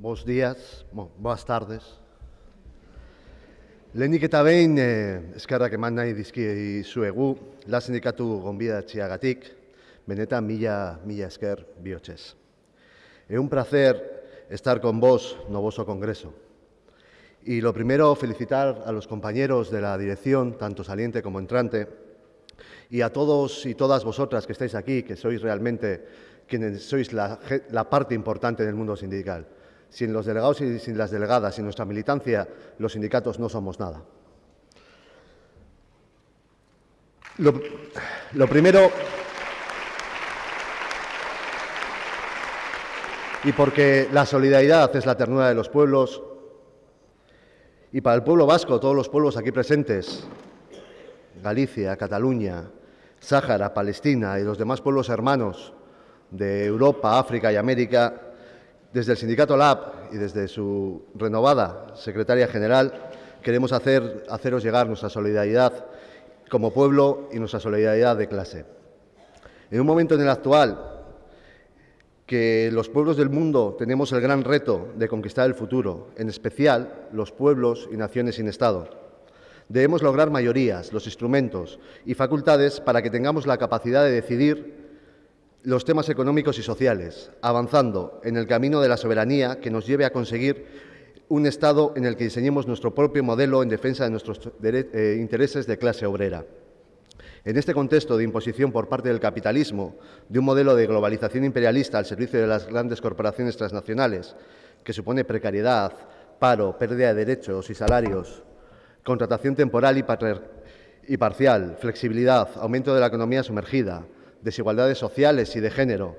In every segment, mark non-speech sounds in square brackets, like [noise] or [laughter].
Bos días, bo, boas tardes. Lehenik eta behin, eh, eskerrak eman nahi dizki zuegu, la sindikatu gonbidatziagatik, benetan mila, mila esker bihotzez. Es un placer estar con vos, novoso congreso. Y lo primero, felicitar a los compañeros de la dirección, tanto saliente como entrante, y a todos y todas vosotras que estáis aquí, que sois realmente quienes sois la, la parte importante del mundo sindical. Sin los delegados y sin las delegadas, sin nuestra militancia, los sindicatos no somos nada. Lo, lo primero, y porque la solidaridad es la ternura de los pueblos, y para el pueblo vasco, todos los pueblos aquí presentes, Galicia, Cataluña, Sáhara, Palestina y los demás pueblos hermanos de Europa, África y América, desde el sindicato LAB y desde su renovada secretaria general, queremos hacer, haceros llegar nuestra solidaridad como pueblo y nuestra solidaridad de clase. En un momento en el actual que los pueblos del mundo tenemos el gran reto de conquistar el futuro, en especial los pueblos y naciones sin Estado. Debemos lograr mayorías, los instrumentos y facultades para que tengamos la capacidad de decidir los temas económicos y sociales, avanzando en el camino de la soberanía que nos lleve a conseguir un Estado en el que diseñemos nuestro propio modelo en defensa de nuestros eh, intereses de clase obrera. En este contexto de imposición por parte del capitalismo de un modelo de globalización imperialista al servicio de las grandes corporaciones transnacionales, que supone precariedad, paro, pérdida de derechos y salarios, contratación temporal y, y parcial, flexibilidad, aumento de la economía sumergida, desigualdades sociales y de género,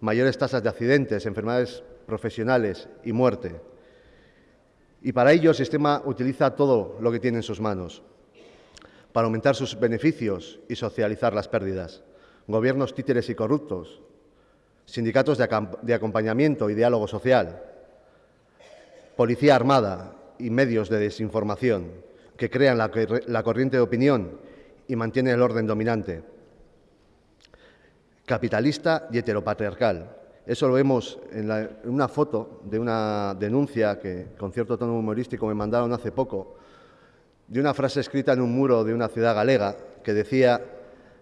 mayores tasas de accidentes, enfermedades profesionales y muerte. Y para ello el sistema utiliza todo lo que tiene en sus manos, para aumentar sus beneficios y socializar las pérdidas. Gobiernos títeres y corruptos, sindicatos de, acompañamiento y diálogo social, policía armada y medios de desinformación que crean la, la corriente de opinión y mantienen el orden dominante capitalista y heteropatriarcal. Eso lo vemos en, una foto de una denuncia que, con cierto tono humorístico, me mandaron hace poco, de una frase escrita en un muro de una ciudad galega que decía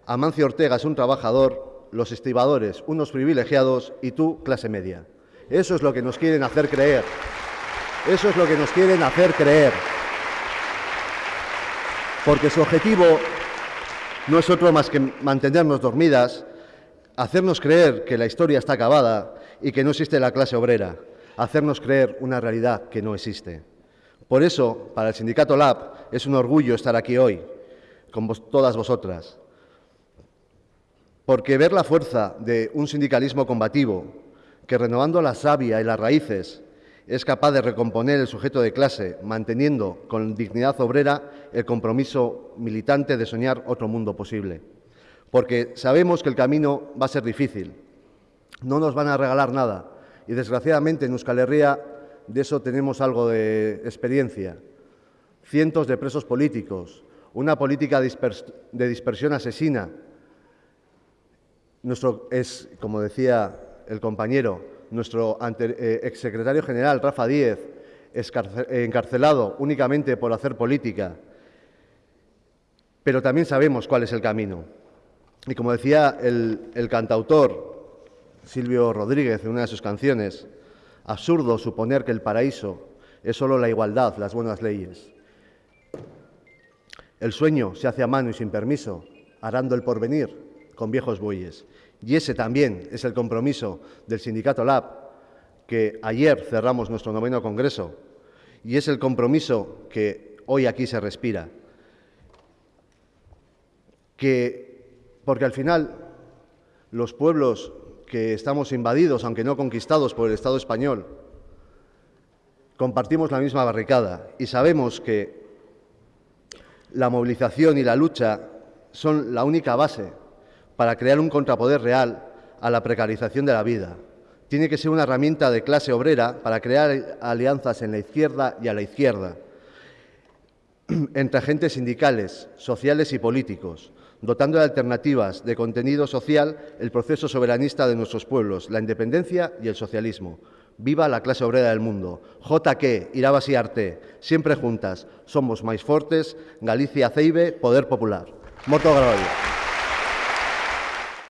Amancio Ortega es un trabajador, los estibadores unos privilegiados y tú clase media. Eso es lo que nos quieren hacer creer. Eso es lo que nos quieren hacer creer. Porque su objetivo no es otro más que mantenernos dormidas, hacernos creer que la historia está acabada y que no existe la clase obrera, hacernos creer una realidad que no existe. Por eso, para el sindicato LAB es un orgullo estar aquí hoy, con todas vosotras, porque ver la fuerza de un sindicalismo combativo, que renovando la savia y las raíces es capaz de recomponer el sujeto de clase, manteniendo con dignidad obrera el compromiso militante de soñar otro mundo posible porque sabemos que el camino va a ser difícil. No nos van a regalar nada y desgraciadamente en Euskal Herria de eso tenemos algo de experiencia. Cientos de presos políticos, una política de dispersión asesina. Nuestro es, como decía el compañero, nuestro eh, exsecretario general, Rafa Díez, encarcelado únicamente por hacer política. Pero también sabemos cuál es el camino. Y como decía el, cantautor Silvio Rodríguez en una de sus canciones, absurdo suponer que el paraíso es solo la igualdad, las buenas leyes. El sueño se hace a mano y sin permiso, arando el porvenir con viejos bueyes. Y ese también es el compromiso del sindicato LAB, que ayer cerramos nuestro noveno congreso, y es el compromiso que hoy aquí se respira. Que porque al final los pueblos que estamos invadidos, aunque no conquistados por el Estado español, compartimos la misma barricada y sabemos que la movilización y la lucha son la única base para crear un contrapoder real a la precarización de la vida. Tiene que ser una herramienta de clase obrera para crear alianzas en la izquierda y a la izquierda, [clears throat] entre agentes sindicales, sociales y políticos, dotando de alternativas de contenido social el proceso soberanista de nuestros pueblos, la independencia y el socialismo. Viva la clase obrera del mundo. JQ, Irabas y Arte, siempre juntas. Somos más fuertes. Galicia Ceibe, Poder Popular. Moto Gravallo.